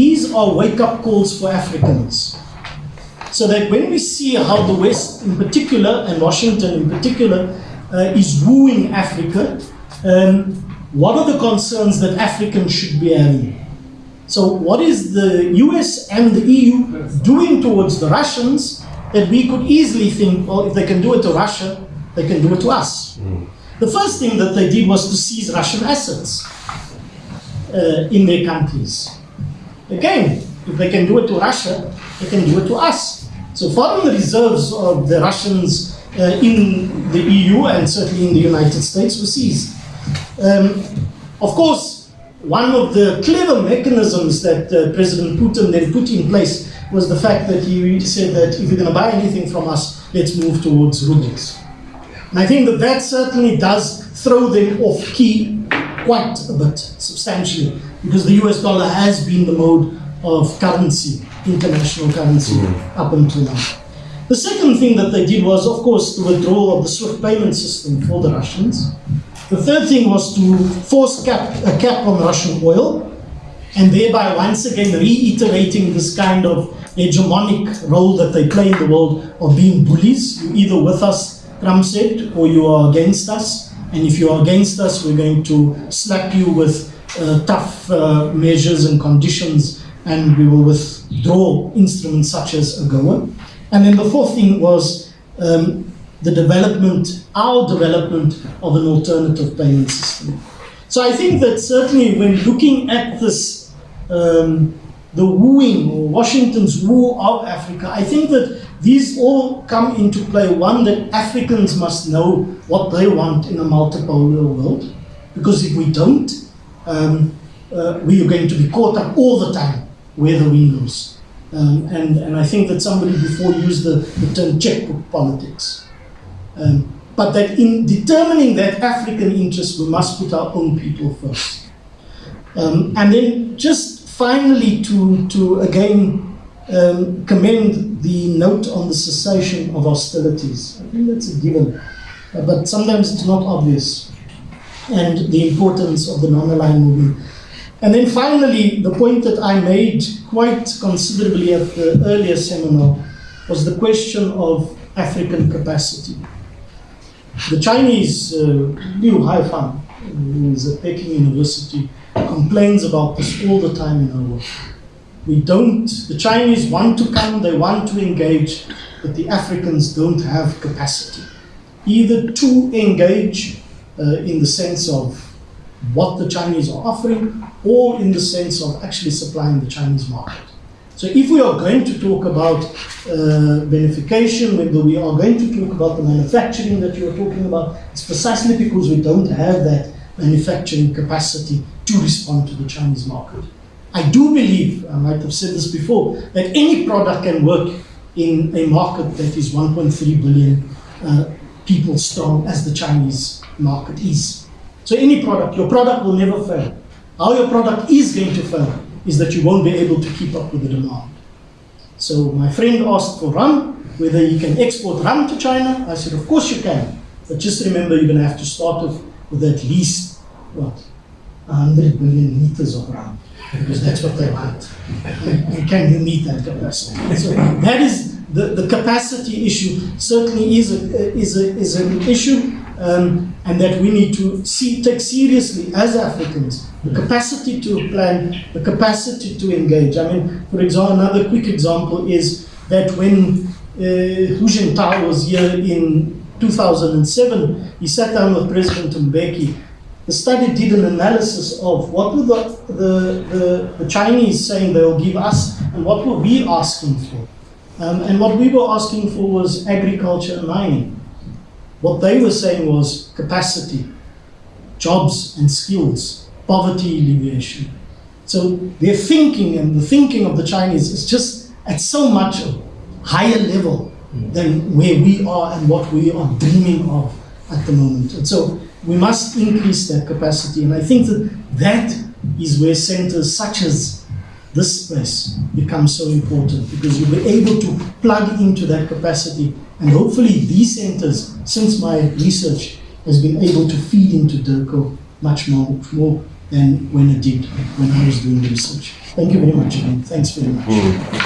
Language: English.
these are wake-up calls for Africans. So that when we see how the West in particular, and Washington in particular, uh, is wooing Africa, um, what are the concerns that Africans should be having? So what is the US and the EU doing towards the Russians that we could easily think, well, if they can do it to Russia, they can do it to us. Mm. The first thing that they did was to seize Russian assets uh, in their countries. Again, if they can do it to Russia, they can do it to us. So foreign reserves of the Russians uh, in the EU and certainly in the United States were seized. Um, of course, one of the clever mechanisms that uh, President Putin then put in place was the fact that he said that if you're going to buy anything from us, let's move towards rubles. And I think that that certainly does throw them off key quite a bit, substantially, because the US dollar has been the mode of currency, international currency, mm. up until now. The second thing that they did was, of course, the withdrawal of the SWIFT payment system for the Russians. The third thing was to force cap, a cap on Russian oil, and thereby once again reiterating this kind of hegemonic role that they play in the world of being bullies. You're either with us, Trump said, or you are against us. And if you are against us, we're going to slap you with uh, tough uh, measures and conditions, and we will withdraw instruments such as AGOA. And then the fourth thing was um, the development, our development of an alternative payment system. So I think that certainly when looking at this, um, the wooing or Washington's woo of Africa, I think that these all come into play. One, that Africans must know what they want in a multipolar world, because if we don't, um, uh, we are going to be caught up all the time where the wind. Um, and, and I think that somebody before used the, the term checkbook politics. Um, but that in determining that African interest, we must put our own people first. Um, and then just finally to, to again um, commend the note on the cessation of hostilities. I think that's a given, uh, but sometimes it's not obvious. And the importance of the non-aligned movement. And then finally, the point that I made quite considerably at the earlier seminar was the question of African capacity. The Chinese, uh, Liu Haifang, who is at Peking University, complains about this all the time in our work. We don't, the Chinese want to come, they want to engage, but the Africans don't have capacity. Either to engage uh, in the sense of what the Chinese are offering or in the sense of actually supplying the Chinese market. So if we are going to talk about uh, beneficiation, whether we are going to talk about the manufacturing that you are talking about, it's precisely because we don't have that manufacturing capacity to respond to the Chinese market. I do believe, I might have said this before, that any product can work in a market that is 1.3 billion uh, people strong as the Chinese market is. So any product, your product will never fail. How your product is going to fail is that you won't be able to keep up with the demand. So my friend asked for rum, whether you can export rum to China. I said, of course you can. But just remember, you're going to have to start with at least, what, 100 million liters of rum. Because that's what they want. And can you meet that capacity? So that is the, the capacity issue certainly is, a, is, a, is an issue um, and that we need to see, take seriously as Africans the capacity to plan, the capacity to engage. I mean, for example, another quick example is that when uh, Hu Jintao was here in 2007, he sat down with President Mbeki. The study did an analysis of what were the, the, the, the Chinese saying they'll give us and what were we asking for. Um, and what we were asking for was agriculture and mining. What they were saying was capacity, jobs and skills, poverty alleviation. So their thinking and the thinking of the Chinese is just at so much higher level than where we are and what we are dreaming of at the moment. And so we must increase that capacity. And I think that that is where centers such as this place become so important because you'll be able to plug into that capacity and hopefully these centers, since my research has been able to feed into DIRCO much more, more than when it did when I was doing the research. Thank you very much again. Thanks very much. Hmm.